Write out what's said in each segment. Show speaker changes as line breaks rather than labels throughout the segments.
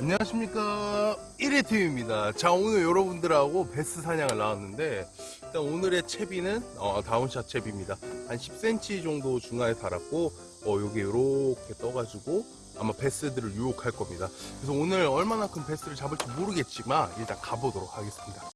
안녕하십니까. 1회팀입니다. 자 오늘 여러분들하고 베스 사냥을 나왔는데 일단 오늘의 채비는 어, down shot 채비입니다. 한 10cm 정도 중간에 달았고 어, 여기 이렇게 떠가지고 아마 베스들을 유혹할 겁니다. 그래서 오늘 얼마나 큰 베스를 잡을지 모르겠지만 일단 가보도록 하겠습니다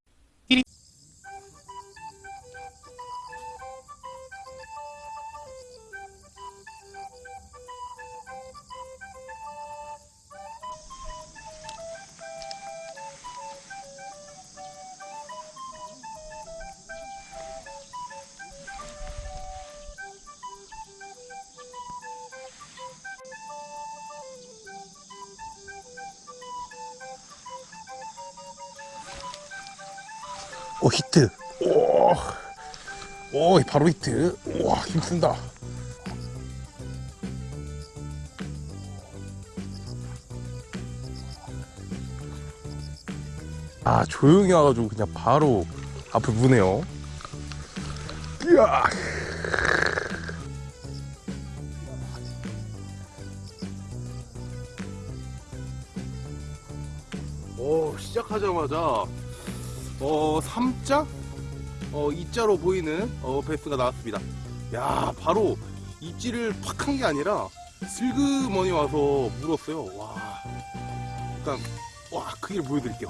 오 히트. 오, 오 바로 히트. 와 힘쓴다. 아 조용히 와가지고 그냥 바로 앞을 무네요. 이야. 오 시작하자마자 어 3자? 어 2자로 보이는 어 베스가 나왔습니다. 야 바로 입질을 팍 한 게 아니라 슬그머니 와서 물었어요. 와. 일단 와 크기를 보여드릴게요.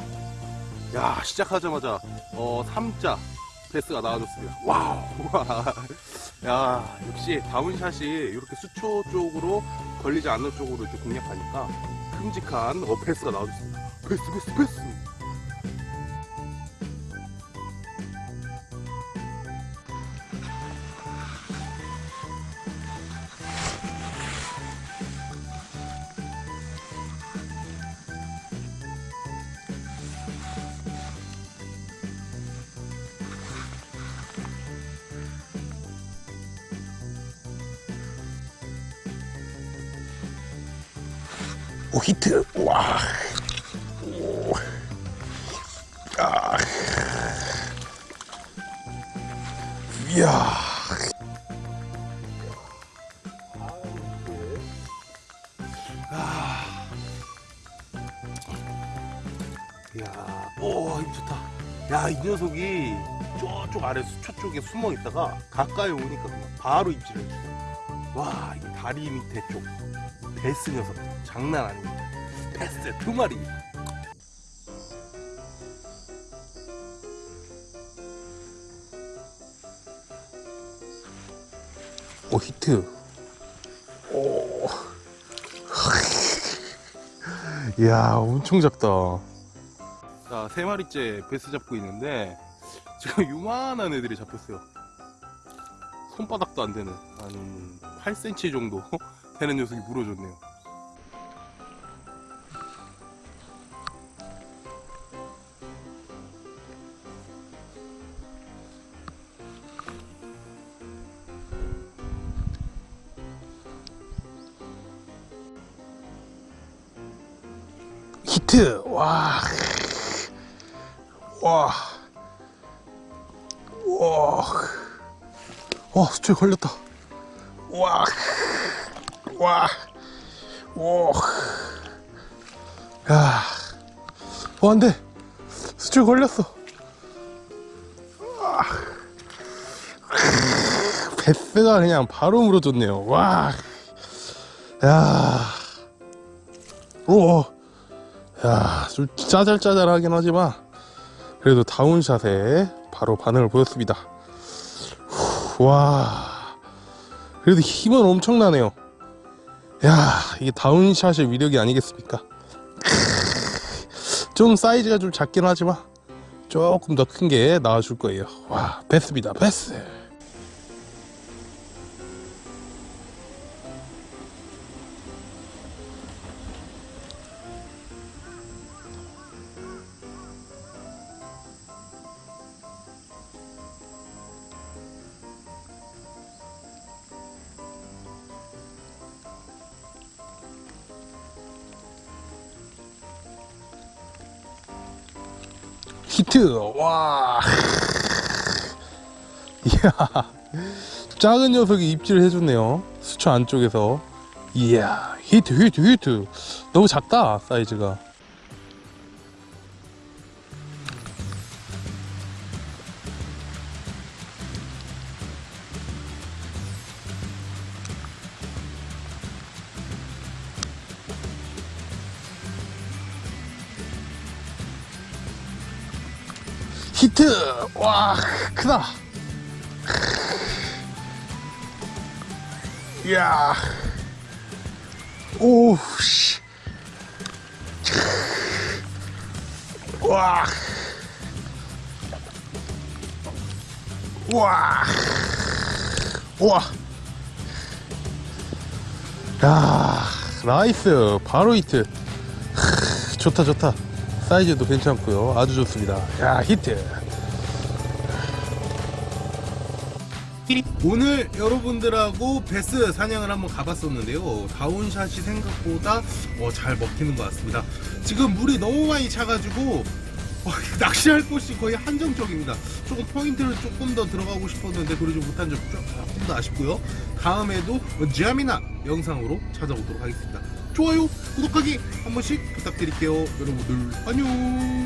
야 시작하자마자 어 3자 베스가 나와줬습니다. 와우! 야 역시 down shot이 이렇게 수초 쪽으로 걸리지 않는 쪽으로 이렇게 공략하니까 큼직한 어 베스가 나와줬습니다. 베스 베스 베스 오 히트. 와. 오. 아. 이야. 아. 이야. 오 힘 좋다. 야 이 녀석이 저쪽 아래 수초 쪽에 숨어 있다가 가까이 오니까 바로 입질을 와 이 다리 밑에 쪽 베스 녀석 장난 아닙니다. 베스 두 마리. 오 히트. 오. 이야 엄청 작다. 자 세 마리째 베스 잡고 있는데 지금 요만한 애들이 잡혔어요. 손바닥도 안 되는 한 8cm 정도 되는 녀석이 물어줬네요. 히트! 와. 와. 와. 와, 수초에 걸렸다. 와. 와. 오. 야. 어, 안 돼. 수출 걸렸어. 와. 베스가 그냥 바로 물어줬네요. 와. 야. 오. 야, 좀 짜잘짜잘하긴 하지만 그래도 다운샷에 바로 반응을 보였습니다. 후, 와. 그래도 힘은 엄청나네요. 야 이게 다운샷의 위력이 아니겠습니까? 좀 사이즈가 좀 작긴 하지만 조금 더 큰 게 나와줄 거예요. 와 베스입니다. 베스 히트. 와. 이야. 작은 녀석이 입질을 해줬네요. 수초 안쪽에서. 이야 히트 히트 히트. 너무 작다 사이즈가 히트! 와, 크다! 이야. 오, 씨. 와. 와. 와. 야, 나이스. 바로 히트. 좋다, 좋다. 사이즈도 괜찮고요. 아주 좋습니다. 야, 히트. 오늘 여러분들하고 베스 사냥을 한번 가봤었는데요. down shot이 생각보다 어, 잘 먹히는 것 같습니다. 지금 물이 너무 많이 차가지고 어, 낚시할 곳이 거의 한정적입니다. 조금 포인트를 조금 더 들어가고 싶었는데 그러지 못한 점 조금 더 아쉽고요. 다음에도 재미나 영상으로 찾아오도록 하겠습니다. 좋아요, 구독하기 한 번씩 부탁드릴게요. 여러분들 안녕.